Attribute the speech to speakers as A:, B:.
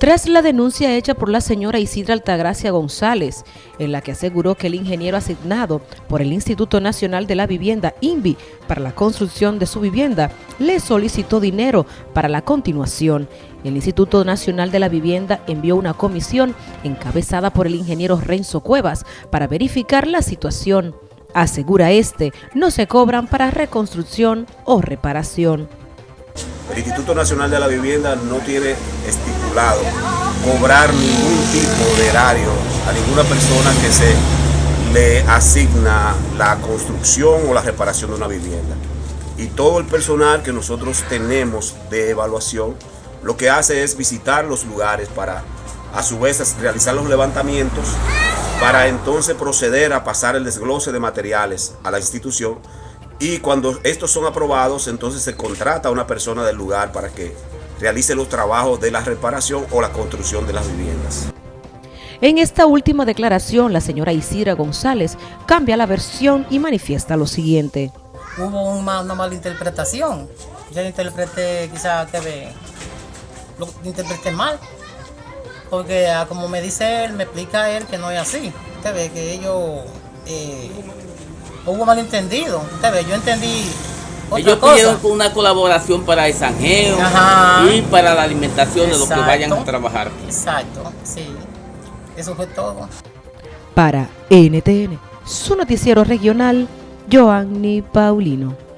A: Tras la denuncia hecha por la señora Isidra Altagracia González, en la que aseguró que el ingeniero asignado por el Instituto Nacional de la Vivienda, INVI, para la construcción de su vivienda, le solicitó dinero para la continuación. El Instituto Nacional de la Vivienda envió una comisión encabezada por el ingeniero Renzo Cuevas para verificar la situación. Asegura este, no se cobran para reconstrucción o reparación.
B: El Instituto Nacional de la Vivienda no tiene estipulado cobrar ningún tipo de erario a ninguna persona que se le asigna la construcción o la reparación de una vivienda. Y todo el personal que nosotros tenemos de evaluación lo que hace es visitar los lugares para a su vez realizar los levantamientos para entonces proceder a pasar el desglose de materiales a la institución y cuando estos son aprobados, entonces se contrata a una persona del lugar para que realice los trabajos de la reparación o la construcción de las viviendas.
A: En esta última declaración, la señora Isira González cambia la versión y manifiesta lo siguiente.
C: Hubo una, mala interpretación. Yo interpreté, quizá ve, lo interpreté mal. Porque ah, como me dice él, me explica él que no es así. Usted ve que ellos eh, hubo malentendido. Usted yo entendí otra
D: Ellos pidieron una colaboración para el sanjeo y para la alimentación de los que vayan a trabajar.
C: Exacto, sí. Eso fue todo.
A: Para NTN, su noticiero regional, Joanny Paulino.